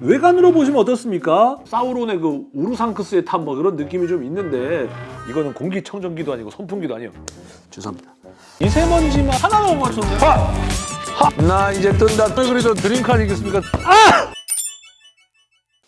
외관으로 보시면 어떻습니까? 사우론의 그 우르상크스의 탑 뭐 그런 느낌이 좀 있는데 이거는 공기청정기도 아니고 선풍기도 아니에요. 죄송합니다. 미세먼지만 하나만 못 맞췄네. 하! 하! 나 이제 뜬다. 그래도 dream car 아니겠습니까? 아!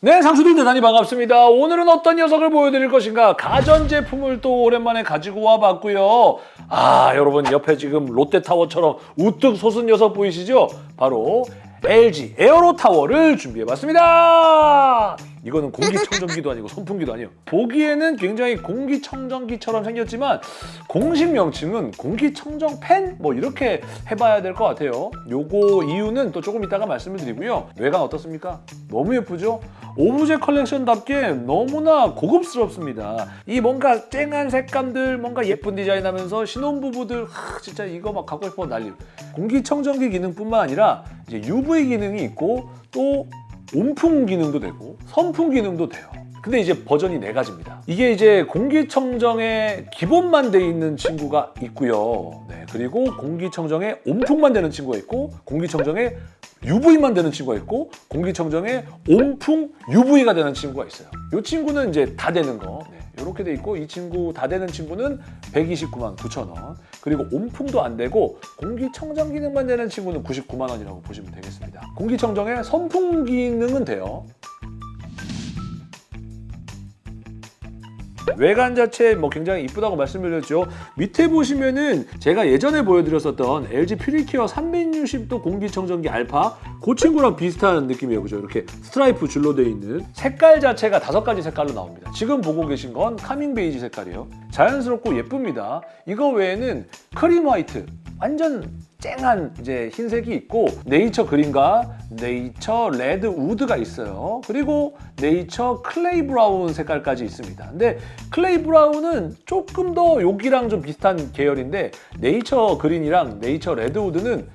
네, 상수들 대단히 반갑습니다. 오늘은 어떤 녀석을 보여드릴 것인가? 가전제품을 또 오랜만에 가지고 와봤고요. 아, 여러분 옆에 지금 롯데타워처럼 우뚝 솟은 녀석 보이시죠? 바로 LG 에어로타워를 준비해봤습니다. 이거는 공기청정기도 아니고 선풍기도 아니에요. 보기에는 굉장히 공기청정기처럼 생겼지만 공식 명칭은 공기청정 팬? 뭐 이렇게 해봐야 될 것 같아요. 요거 이유는 또 조금 이따가 말씀을 드리고요. 외관 어떻습니까? 너무 예쁘죠? 오브제 컬렉션답게 너무나 고급스럽습니다. 이 뭔가 쨍한 색감들, 뭔가 예쁜 디자인하면서 신혼부부들 하, 진짜 이거 막 갖고 싶어 난리. 공기청정기 기능뿐만 아니라 이제 UV 기능이 있고 또 온풍 기능도 되고 선풍 기능도 돼요. 근데 이제 버전이 네 가지입니다. 이게 이제 공기청정에 기본만 돼 있는 친구가 있고요. 네, 그리고 공기청정에 온풍만 되는 친구가 있고 공기청정에 UV만 되는 친구가 있고 공기청정에 온풍 UV가 되는 친구가 있어요. 이 친구는 이제 다 되는 거. 네, 이렇게 돼 있고 이 친구 다 되는 친구는 129만 9천 원. 그리고 온풍도 안 되고 공기청정 기능만 되는 친구는 99만 원이라고 보시면 되겠습니다. 공기청정에 선풍 기능은 돼요. 외관 자체 뭐 굉장히 이쁘다고 말씀드렸죠. 밑에 보시면은 제가 예전에 보여드렸었던 LG 퓨리케어 360도 공기청정기 알파 그 친구랑 비슷한 느낌이에요. 그죠? 이렇게 스트라이프 줄로 되어 있는 색깔 자체가 다섯 가지 색깔로 나옵니다. 지금 보고 계신 건 calming beige 색깔이에요. 자연스럽고 예쁩니다. 이거 외에는 cream white 완전 쨍한 이제 흰색이 있고 nature green과 nature redwood가 있어요. 그리고 nature clay brown 색깔까지 있습니다. 근데 clay brown은 조금 더 여기랑 좀 비슷한 계열인데 nature green이랑 nature redwood는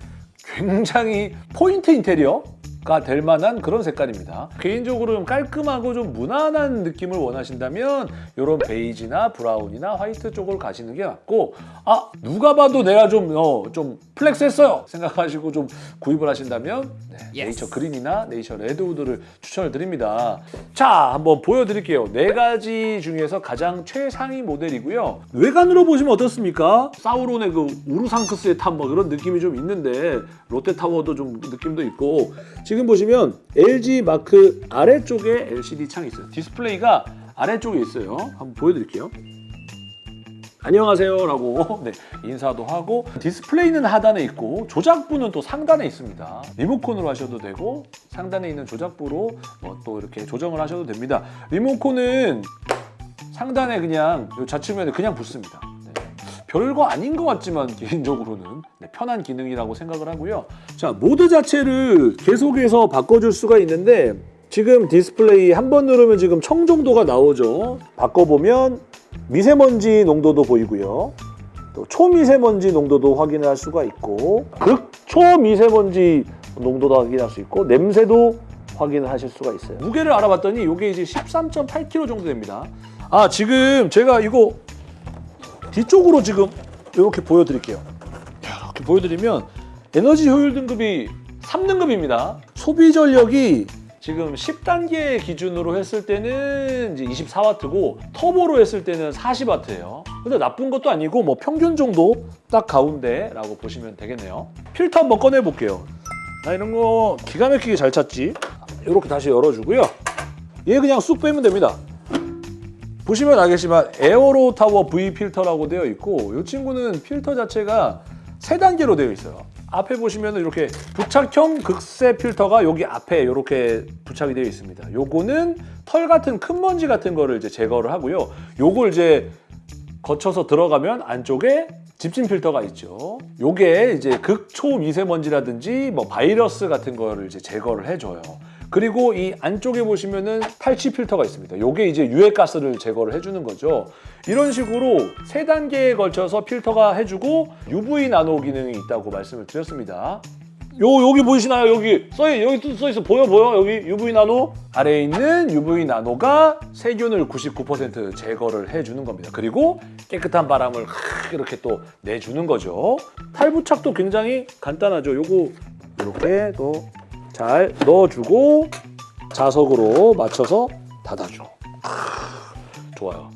굉장히 포인트 인테리어 가될 만한 그런 색깔입니다. 개인적으로 좀 깔끔하고 좀 무난한 느낌을 원하신다면 이런 베이지나 브라운이나 화이트 쪽을 가시는 게 맞고 아 누가 봐도 내가 좀, 어, 좀 flex 했어요 생각하시고 좀 구입을 하신다면 네, nature green이나 nature redwood를 추천을 드립니다. 자 한번 보여드릴게요. 네 가지 중에서 가장 최상위 모델이고요. 외관으로 보시면 어떻습니까? 사우론의 그 우르상크스의 탑 뭐 그런 느낌이 좀 있는데 롯데타워도 좀 느낌도 있고 지금 보시면 LG 마크 아래쪽에 LCD 창이 있어요. 디스플레이가 아래쪽에 있어요. 한번 보여드릴게요. 안녕하세요 라고 네, 인사도 하고 디스플레이는 하단에 있고 조작부는 또 상단에 있습니다. 리모컨으로 하셔도 되고 상단에 있는 조작부로 뭐 또 이렇게 조정을 하셔도 됩니다. 리모컨은 상단에 그냥 요 좌측면에 그냥 붙습니다. 네. 별거 아닌 것 같지만 개인적으로는 네, 편한 기능이라고 생각을 하고요. 자 모드 자체를 계속해서 바꿔줄 수가 있는데 지금 디스플레이 한 번 누르면 지금 청정도가 나오죠. 바꿔보면 미세먼지 농도도 보이고요. 또 초미세먼지 농도도 확인을 할 수가 있고 극초미세먼지 농도도 확인할 수 있고 냄새도 확인을 하실 수가 있어요. 무게를 알아봤더니 이게 이제 13.8kg 정도 됩니다. 아 지금 제가 이거 뒤쪽으로 지금 이렇게 보여드릴게요. 이렇게 보여드리면 에너지 효율 등급이 3등급입니다. 소비 전력이 지금 10단계 기준으로 했을 때는 이제 24W고 터보로 했을 때는 40W예요. 근데 나쁜 것도 아니고 뭐 평균 정도 딱 가운데라고 보시면 되겠네요. 필터 한번 꺼내 볼게요. 나 이런 거 기가 막히게 잘 찾지. 이렇게 다시 열어주고요. 얘 그냥 쑥 빼면 됩니다. 보시면 알겠지만 에어로 타워 V 필터라고 되어 있고 이 친구는 필터 자체가 세 단계로 되어 있어요. 앞에 보시면 이렇게 부착형 극세 필터가 여기 앞에 이렇게 부착이 되어 있습니다. 요거는 털 같은 큰 먼지 같은 거를 이제 제거를 하고요. 요걸 이제 거쳐서 들어가면 안쪽에 집진 필터가 있죠. 요게 이제 극초 미세먼지라든지 뭐 바이러스 같은 거를 이제 제거를 해줘요. 그리고 이 안쪽에 보시면은 탈취 필터가 있습니다. 요게 이제 유해가스를 제거를 해주는 거죠. 이런 식으로 세 단계에 걸쳐서 필터가 해주고 UV 나노 기능이 있다고 말씀을 드렸습니다. 요 여기 보이시나요? 여기 써 여기 또써 있어 보여 보여 여기 UV 나노 아래에 있는 UV 나노가 세균을 99% 제거를 해주는 겁니다. 그리고 깨끗한 바람을 이렇게 또 내주는 거죠. 탈부착도 굉장히 간단하죠. 요거 이렇게 또 잘 넣어주고 자석으로 맞춰서 닫아줘. 크, 좋아요.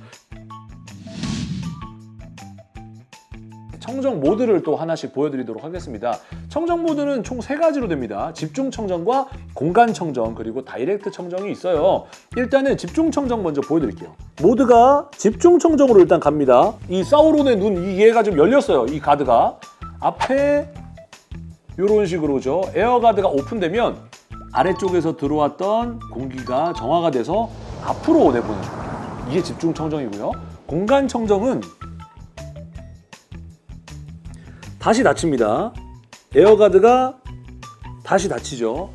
청정 모드를 또 하나씩 보여드리도록 하겠습니다. 청정 모드는 총 세 가지로 됩니다. 집중 청정과 공간 청정 그리고 다이렉트 청정이 있어요. 일단은 집중 청정 먼저 보여드릴게요. 모드가 집중 청정으로 일단 갑니다. 이 사우론의 눈, 이 얘가 좀 열렸어요. 이 가드가 앞에 이런 식으로죠. 에어가드가 오픈되면 아래쪽에서 들어왔던 공기가 정화가 돼서 앞으로 내보내는 거예요. 이게 집중 청정이고요. 공간 청정은 다시 닫힙니다. 에어가드가 다시 닫히죠.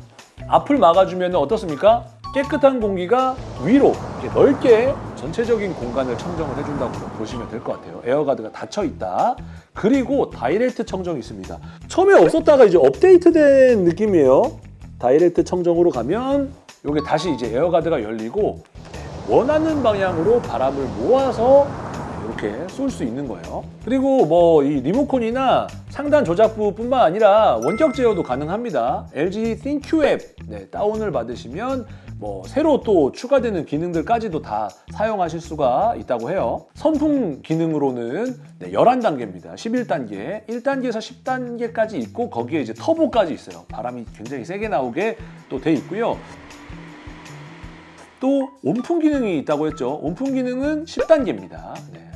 앞을 막아주면 어떻습니까? 깨끗한 공기가 위로 이렇게 넓게 전체적인 공간을 청정을 해준다고 보시면 될 것 같아요. 에어가드가 닫혀 있다. 그리고 다이렉트 청정이 있습니다. 처음에 없었다가 이제 업데이트된 느낌이에요. 다이렉트 청정으로 가면 이게 다시 이제 에어가드가 열리고 원하는 방향으로 바람을 모아서 이렇게 쏠 수 있는 거예요. 그리고 뭐 이 리모컨이나 상단 조작부 뿐만 아니라 원격 제어도 가능합니다. LG ThinQ 앱 네, 다운을 받으시면 뭐 새로 또 추가되는 기능들까지도 다 사용하실 수가 있다고 해요. 선풍 기능으로는 네, 11단계입니다. 11단계, 1단계에서 10단계까지 있고 거기에 이제 터보까지 있어요. 바람이 굉장히 세게 나오게 또 돼 있고요. 또 온풍 기능이 있다고 했죠. 온풍 기능은 10단계입니다.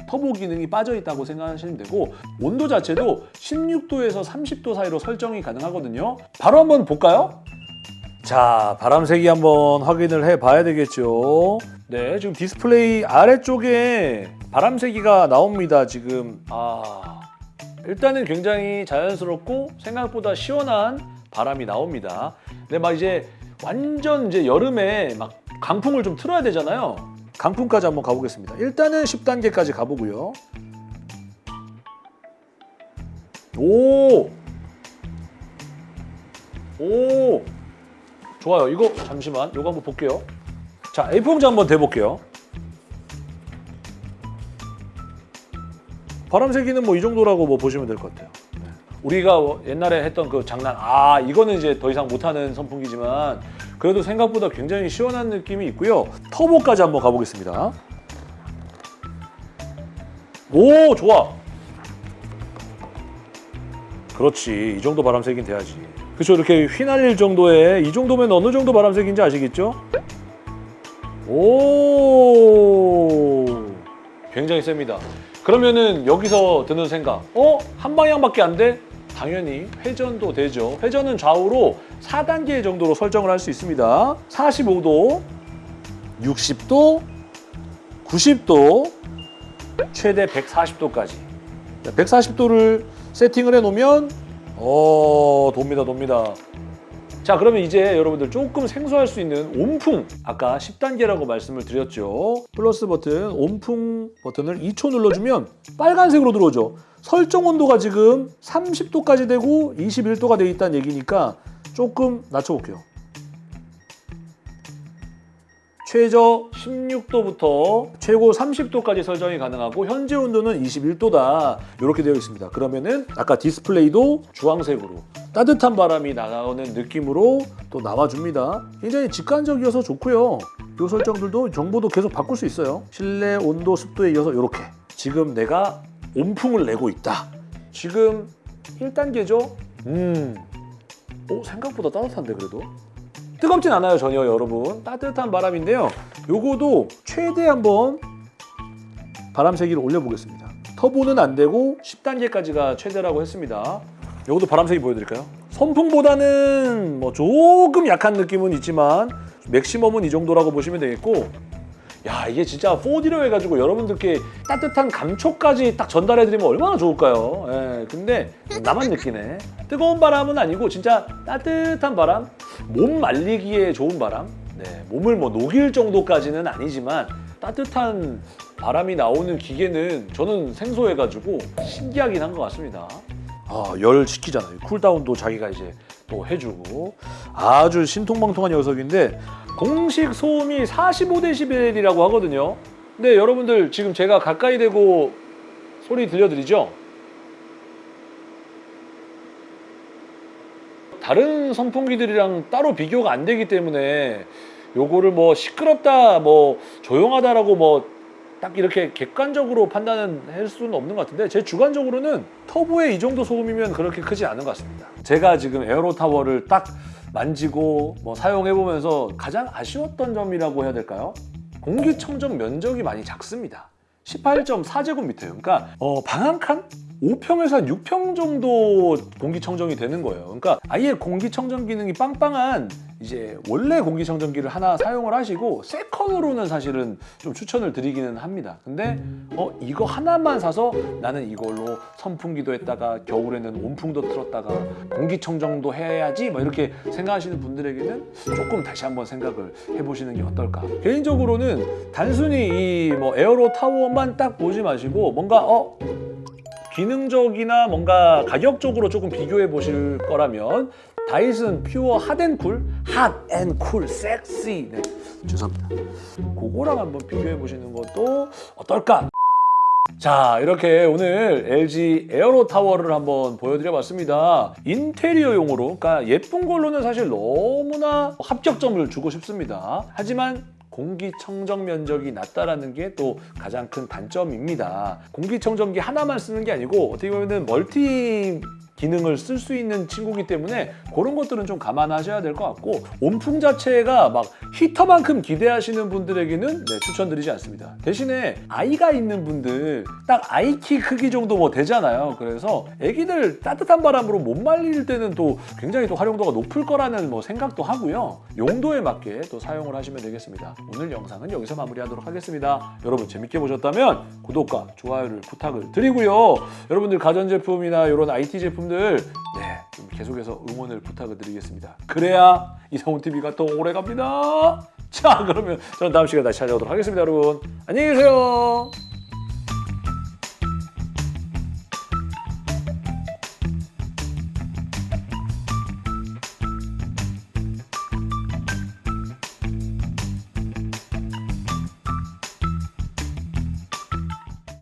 터보 기능이 빠져 있다고 생각하시면 되고 온도 자체도 16도에서 30도 사이로 설정이 가능하거든요. 바로 한번 볼까요? 자, 바람 세기 한번 확인을 해 봐야 되겠죠. 네, 지금 디스플레이 아래쪽에 바람 세기가 나옵니다. 지금 아 일단은 굉장히 자연스럽고 생각보다 시원한 바람이 나옵니다. 근데 막 이제 완전 이제 여름에 막 강풍을 좀 틀어야 되잖아요. 강풍까지 한번 가보겠습니다. 일단은 10단계까지 가보고요. 오! 오! 좋아요. 이거 잠시만. 이거 한번 볼게요. 자, A풍자 한번 대볼게요. 바람세기는 뭐 이 정도라고 뭐 보시면 될 것 같아요. 네. 우리가 옛날에 했던 그 장난, 아, 이거는 이제 더 이상 못하는 선풍기지만 그래도 생각보다 굉장히 시원한 느낌이 있고요. 터보까지 한번 가보겠습니다. 오, 좋아. 그렇지. 이 정도 바람색이 돼야지. 그렇죠. 이렇게 휘날릴 정도의 이 정도면 어느 정도 바람색인지 아시겠죠? 오, 굉장히 셉니다. 그러면은 여기서 드는 생각, 어? 한 방향밖에 안 돼? 당연히 회전도 되죠. 회전은 좌우로 4단계 정도로 설정을 할 수 있습니다. 45도, 60도, 90도, 최대 140도까지. 140도를 세팅을 해 놓으면 어 돕니다 돕니다. 자 그러면 이제 여러분들 조금 생소할 수 있는 온풍. 아까 10단계라고 말씀을 드렸죠. 플러스 버튼 온풍 버튼을 2초 눌러주면 빨간색으로 들어오죠. 설정 온도가 지금 30도까지 되고 21도가 돼 있다는 얘기니까 조금 낮춰볼게요 최저 16도부터 최고 30도까지 설정이 가능하고 현재 온도는 21도다. 이렇게 되어 있습니다. 그러면은 아까 디스플레이도 주황색으로 따뜻한 바람이 나오는 느낌으로 또 나와줍니다. 굉장히 직관적이어서 좋고요. 이 설정들도 정보도 계속 바꿀 수 있어요. 실내 온도 습도에 이어서 이렇게. 지금 내가 온풍을 내고 있다. 지금 1단계죠? 음, 오, 생각보다 따뜻한데 그래도 뜨겁진 않아요 전혀 여러분. 따뜻한 바람인데요. 요거도 최대 한번 바람 세기를 올려보겠습니다. 터보는 안 되고 10단계까지가 최대라고 했습니다. 요것도 바람 세기 보여드릴까요? 선풍보다는 뭐 조금 약한 느낌은 있지만 맥시멈은 이 정도라고 보시면 되겠고 야 이게 진짜 4D로 해가지고 여러분들께 따뜻한 감촉까지 딱 전달해드리면 얼마나 좋을까요? 예, 근데 나만 느끼네. 뜨거운 바람은 아니고 진짜 따뜻한 바람, 몸 말리기에 좋은 바람. 네, 몸을 뭐 녹일 정도까지는 아니지만 따뜻한 바람이 나오는 기계는 저는 생소해가지고 신기하긴 한 것 같습니다. 아, 열 식히잖아요. 쿨다운도 자기가 이제 또 해주고 아주 신통방통한 녀석인데 공식 소음이 45데시벨이라고 하거든요. 근데 여러분들 지금 제가 가까이 대고 소리 들려드리죠? 다른 선풍기들이랑 따로 비교가 안 되기 때문에 요거를 뭐 시끄럽다 뭐 조용하다라고 뭐 딱 이렇게 객관적으로 판단할 수는 없는 것 같은데 제 주관적으로는 터보의 이 정도 소음이면 그렇게 크지 않은 것 같습니다. 제가 지금 에어로 타워를 딱 만지고 뭐 사용해 보면서 가장 아쉬웠던 점이라고 해야 될까요? 공기청정 면적이 많이 작습니다. 18.4제곱미터예요. 그러니까 어, 방 한 칸? 5평에서 한 6평 정도 공기청정이 되는 거예요. 그러니까 아예 공기청정 기능이 빵빵한 이제 원래 공기청정기를 하나 사용을 하시고 세컨으로는 사실은 좀 추천을 드리기는 합니다. 근데 어 이거 하나만 사서 나는 이걸로 선풍기도 했다가 겨울에는 온풍도 틀었다가 공기청정도 해야지 뭐 이렇게 생각하시는 분들에게는 조금 다시 한번 생각을 해보시는 게 어떨까. 개인적으로는 단순히 이 뭐 에어로 타워만 딱 보지 마시고 뭔가 어 기능적이나 뭔가 가격적으로 조금 비교해 보실 거라면 다이슨 퓨어 핫앤쿨 핫앤쿨 섹시. 네. 죄송합니다. 그거랑 한번 비교해 보시는 것도 어떨까? 자 이렇게 오늘 LG 에어로 타워를 한번 보여드려 봤습니다. 인테리어용으로 그러니까 예쁜 걸로는 사실 너무나 합격점을 주고 싶습니다. 하지만 공기청정 면적이 낮다라는 게 또 가장 큰 단점입니다. 공기청정기 하나만 쓰는 게 아니고 어떻게 보면 멀티 기능을 쓸 수 있는 친구기 때문에 그런 것들은 좀 감안하셔야 될 것 같고 온풍 자체가 막 히터만큼 기대하시는 분들에게는 네, 추천드리지 않습니다. 대신에 아이가 있는 분들 딱 아이 키 크기 정도 뭐 되잖아요. 그래서 아기들 따뜻한 바람으로 몸 말릴 때는 또 굉장히 또 활용도가 높을 거라는 뭐 생각도 하고요. 용도에 맞게 또 사용을 하시면 되겠습니다. 오늘 영상은 여기서 마무리하도록 하겠습니다. 여러분 재밌게 보셨다면 구독과 좋아요를 부탁을 드리고요. 여러분들 가전제품이나 이런 IT 제품 들 네, 좀 계속해서 응원을 부탁을 드리겠습니다. 그래야 이성훈 TV가 더 오래 갑니다. 자, 그러면 저는 다음 시간에 다시 찾아오도록 하겠습니다, 여러분. 안녕히 계세요.